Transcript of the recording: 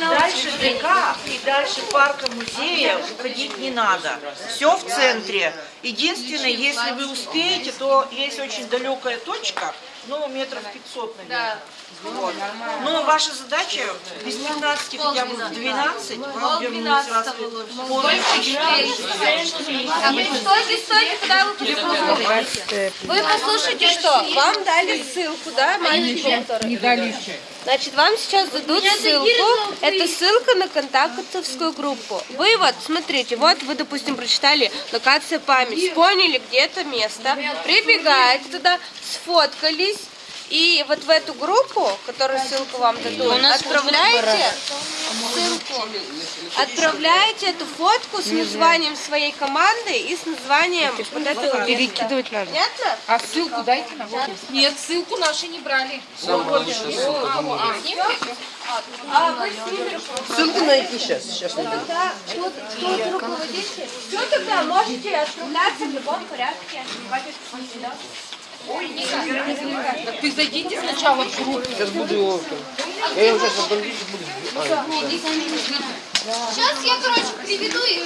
Дальше ДК и дальше парка музея уходить не надо. Все в центре. Единственное, если вы успеете, то есть очень далекая точка, ну, метров 500, наверное. Вот. Но ваша задача без 15 хотя бы в 12 вам вернуть сразу полный А вы стойте, стойте, куда вы послушаете? Вы послушайте, что? Вам дали ссылку, да, маленький который? Не дали. Значит, вам сейчас дадут ссылку. Это ссылка на контактовскую группу. Вы вот, смотрите, вот вы, допустим, прочитали локация память, поняли, где это место, прибегаете туда, сфоткались, и вот в эту группу, которую ссылку вам дадут, отправляете ссылку, отправляете эту фотку с названием своей команды и с названием вот этого места. Перекидывать надо. Понятно? А ссылку дайте нам. Нет, ссылку наши не брали. Ссылку найти сейчас. Сейчас найду. Тогда тут, тут руководитель. Что тогда можете отправляться в любом порядке? Так вы зайдите сначала в группу. Сейчас буду его... Я его сейчас и. А, Сейчас я, короче, приведу их.